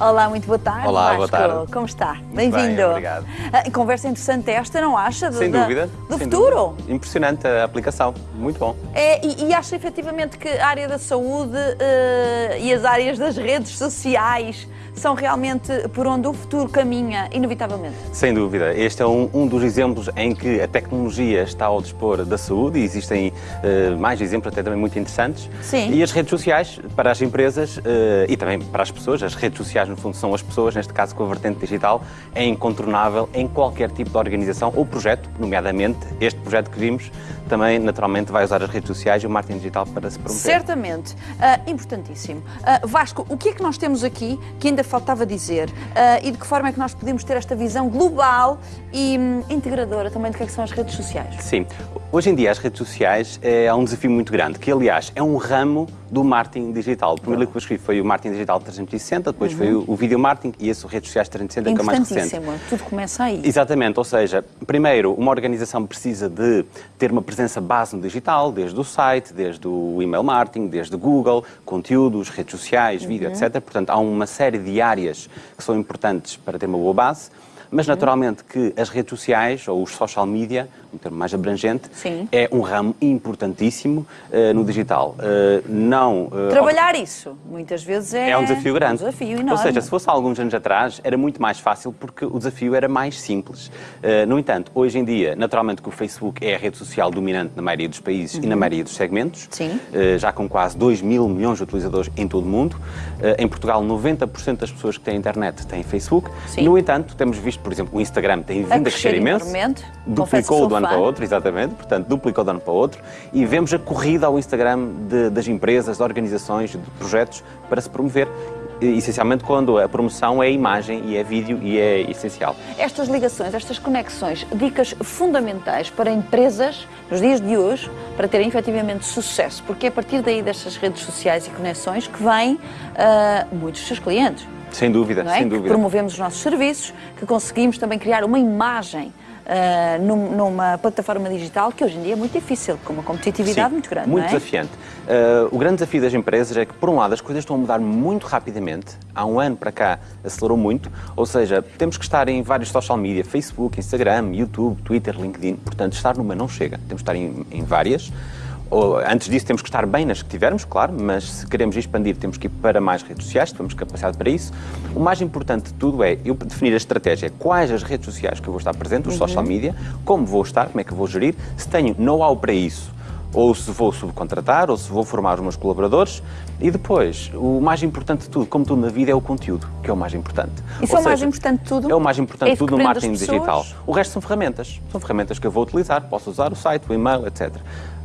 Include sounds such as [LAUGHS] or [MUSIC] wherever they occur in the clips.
Olá, muito boa tarde. Olá, Vasco. boa tarde. Como está? bem, Bem-vindo. obrigado. Ah, Conversa interessante esta, não acha? Do- Sem da- dúvida. Do sem futuro. dúvida. Impressionante a aplicação. Muito bom. É, e, e acha efetivamente que a área da saúde eh, e as áreas das redes sociais são realmente por onde o futuro caminha, inevitavelmente? Sem dúvida. Este é um, um dos exemplos em que a tecnologia está ao dispor da saúde e existem eh, mais exemplos até também muito interessantes. Sim. E as redes sociais, para as empresas eh, e também para as pessoas, as redes sociais no fundo são as pessoas, neste caso com a vertente digital, é incontornável em qualquer tipo de organização ou projeto, nomeadamente este projeto que vimos, também naturalmente vai usar as redes sociais e o marketing digital para se promover. Certamente. Ah, importantíssimo. Ah, Vasco, o que é que nós temos aqui que ainda faltava dizer? Ah, e de que forma é que nós podemos ter esta visão global e hum, integradora também do que é que são as redes sociais? Sim. Hoje em dia as redes sociais é um desafio muito grande, que aliás é um ramo do marketing digital. O primeiro livro que eu escrevi foi o Marketing Digital 360, depois foi o, o Video Marketing e esse o Redes Sociais 360, que é o mais recente. Tudo começa aí. Exatamente, ou seja, primeiro, uma organização precisa de ter uma presença base no digital, desde o site, desde o email marketing, desde Google, conteúdos, redes sociais, vídeo, etc. Portanto, há uma série de áreas que são importantes para ter uma boa base. Mas, naturalmente, que as redes sociais, ou os social media, um termo mais abrangente, Sim. é um ramo importantíssimo eh, no digital. Eh, não... eh, Trabalhar isso, muitas vezes é, é um desafio grande. Um desafio enorme. Ou seja, se fosse há alguns anos atrás, era muito mais fácil porque o desafio era mais simples. Uh, no entanto, hoje em dia, naturalmente que o Facebook é a rede social dominante na maioria dos países e na maioria dos segmentos, uh, já com quase 2 mil milhões de utilizadores em todo o mundo. Uh, em Portugal, 90% das pessoas que têm internet têm Facebook. Sim. No entanto, temos visto, por exemplo, o Instagram tem vindo a crescer crescer imenso. Duplicou do ano fã. para outro, exatamente. Portanto, duplicou de ano para outro. E vemos a corrida ao Instagram de- das empresas, de organizações, de projetos para se promover. Essencialmente quando a promoção é imagem e é vídeo e é essencial. Estas ligações, estas conexões, dicas fundamentais para empresas nos dias de hoje para terem efetivamente sucesso, porque é a partir daí destas redes sociais e conexões que vêm ah, muitos dos seus clientes. Sem dúvida, é? sem Que dúvida. promovemos os nossos serviços, que conseguimos também criar uma imagem ah, num- numa plataforma digital que hoje em dia é muito difícil, com uma competitividade Sim, muito grande. Muito é? desafiante. Uh, o grande desafio das empresas é que, por um lado, as coisas estão a mudar muito rapidamente. Há um ano para cá acelerou muito. Ou seja, temos que estar em vários social media, Facebook, Instagram, YouTube, Twitter, LinkedIn. Portanto, estar numa não chega. Temos que estar em, em várias. Antes disso, temos que estar bem nas que tivermos, claro, mas se queremos expandir, temos que ir para mais redes sociais, temos capacidade para isso. O mais importante de tudo é eu definir a estratégia, quais as redes sociais que eu vou estar presente, os social media, como vou estar, como é que eu vou gerir, se tenho know-how para isso, ou se vou subcontratar, ou se vou formar os meus colaboradores. E depois, o mais importante de tudo, como tudo na vida, é o conteúdo, que é o mais importante. Isso Ou é o mais importante de tudo? É o mais importante É de isso tudo no marketing digital. O resto são ferramentas. São ferramentas que eu vou utilizar. Posso usar o site, o e-mail, etc.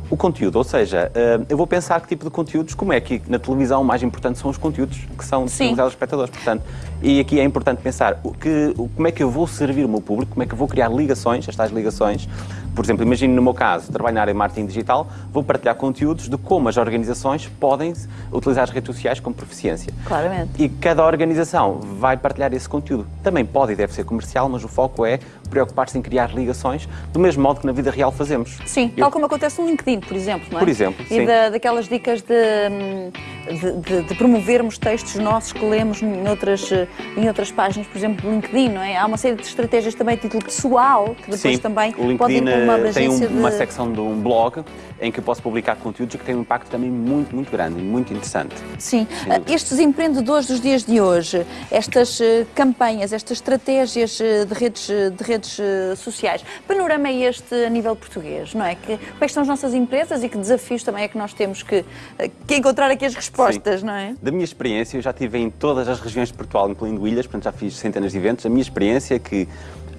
O conteúdo, ou seja, eh, eu vou pensar que tipo de conteúdos, como é que na televisão o mais importante são os conteúdos que são disponibilizados aos espectadores. Portanto, e aqui é importante pensar o que, como é que eu vou servir o meu público, como é que eu vou criar ligações, estas ligações. Por exemplo, imagino no meu caso, trabalho na área de marketing digital, vou partilhar conteúdos de como as organizações podem utilizar as redes sociais com proficiência. Claramente. E cada organização vai partilhar esse conteúdo. Também pode e deve ser comercial, mas o foco é preocupar-se em criar ligações do mesmo modo que na vida real fazemos. Sim, Eu- tal como acontece no LinkedIn, por exemplo, não é? Por exemplo, E sim. da- daquelas dicas de, de, de- de promovermos textos nossos que lemos em outras, em outras páginas, por exemplo, do LinkedIn, não é? Há uma série de estratégias também a título pessoal, que depois Sim, também o podem LinkedIn ter uma eh, tem um- uma de... secção de um blog em que eu posso publicar conteúdos que têm um impacto também muito, muito grande e muito interessante. Sim, dúvida. estes empreendedores dos dias de hoje, estas eh, campanhas, estas estratégias eh, de redes, de redes eh, sociais, panorama é este a nível português, não é? Que, quais são as nossas empresas e que desafios também é que nós temos que, eh, que encontrar aqui as respostas, não é? Da minha experiência, eu já estive em todas as regiões de Portugal, incluindo ilhas, portanto já fiz centenas de eventos. A minha experiência é que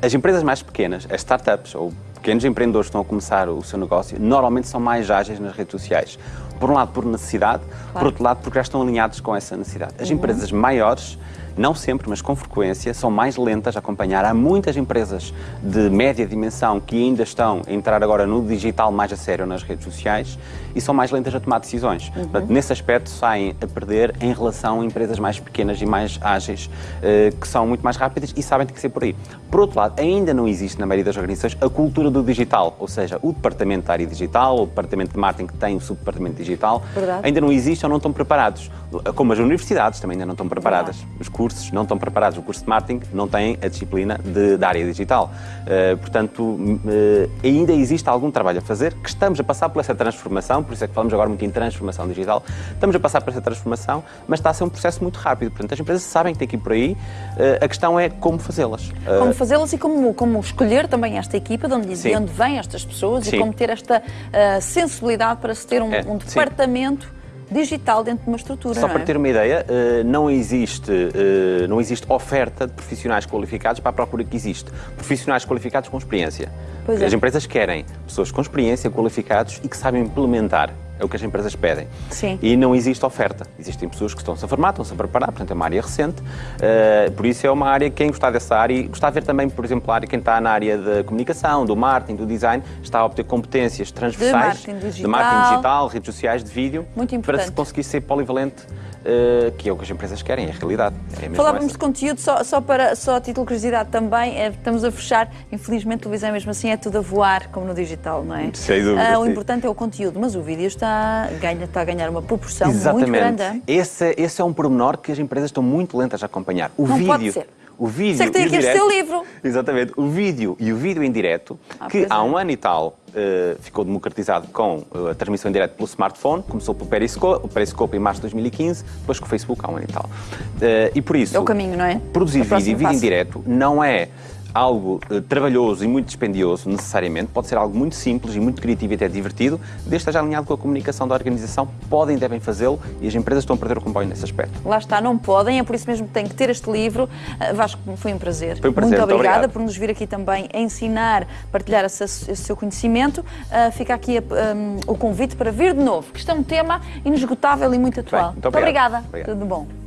as empresas mais pequenas, as startups ou pequenos empreendedores que estão a começar o seu negócio, normalmente são mais ágeis nas redes sociais. Por um lado, por necessidade, por outro lado, porque já estão alinhados com essa necessidade. As empresas maiores não sempre, mas com frequência, são mais lentas a acompanhar. Há muitas empresas de média dimensão que ainda estão a entrar agora no digital mais a sério nas redes sociais e são mais lentas a tomar decisões. Portanto, nesse aspecto, saem a perder em relação a empresas mais pequenas e mais ágeis, eh, que são muito mais rápidas e sabem tem que ser por aí. Por outro lado, ainda não existe na maioria das organizações a cultura do digital, ou seja, o departamento da área digital, o departamento de marketing que tem o subdepartamento digital, Verdade. ainda não existe ou não estão preparados. Como as universidades também ainda não estão preparadas. Os cursos cursos, não estão preparados. O curso de marketing não tem a disciplina de, da área digital. Uh, portanto, uh, ainda existe algum trabalho a fazer, que estamos a passar por essa transformação, por isso é que falamos agora muito em transformação digital. Estamos a passar por essa transformação, mas está a ser um processo muito rápido. Portanto, as empresas sabem que tem que ir por aí. Uh, a questão é como fazê-las. Como fazê-las e como, como escolher também esta equipa, de onde, de onde vêm estas pessoas Sim. e como ter esta sensibilidade para se ter um, é, um departamento. Sim digital dentro de uma estrutura. Só para é? ter uma ideia, eh, não existe, eh, não existe oferta de profissionais qualificados para a procura que existe. Profissionais qualificados com experiência. Pois As é. empresas querem pessoas com experiência, qualificados e que sabem implementar. É o que as empresas pedem. Sim. E não existe oferta. Existem pessoas que estão-se a formar, estão-se a preparar, portanto é uma área recente. Uh, por isso é uma área, quem gostar dessa área, e gostar de ver também, por exemplo, a área, quem está na área da comunicação, do marketing, do design, está a obter competências transversais de marketing digital, de marketing digital redes sociais, de vídeo, para se conseguir ser polivalente uh, que é o que as empresas querem, é a realidade. É Falávamos de conteúdo, só, só, para, só a título de curiosidade também, é, estamos a fechar, infelizmente, televisão mesmo assim é tudo a voar, como no digital, não é? [LAUGHS] Sem dúvida. Uh, o importante é o conteúdo, mas o vídeo está, ganha, está a ganhar uma proporção Exatamente. muito grande. Esse, esse é um pormenor que as empresas estão muito lentas a acompanhar. O não vídeo. Pode ser. O vídeo Você que tem aqui direto, este seu livro. Exatamente. O vídeo e o vídeo em direto, ah, que há é. um ano e tal uh, ficou democratizado com uh, a transmissão em direto pelo smartphone, começou pelo Periscope, o Periscope em março de 2015, depois com o Facebook há um ano e tal. Uh, e por isso... É o caminho, não é? Produzir vídeo e vídeo em direto não é algo uh, trabalhoso e muito dispendioso, necessariamente, pode ser algo muito simples e muito criativo e até divertido, desde que esteja alinhado com a comunicação da organização, podem e devem fazê-lo e as empresas estão a perder o comboio nesse aspecto. Lá está, não podem, é por isso mesmo que têm que ter este livro. Uh, Vasco, foi um prazer. Foi um prazer, muito, muito obrigada obrigado. por nos vir aqui também a ensinar, partilhar esse, esse seu conhecimento. Uh, fica aqui um, o convite para vir de novo, que isto é um tema inesgotável e muito atual. Bem, muito, muito obrigada. Obrigado. Tudo bom.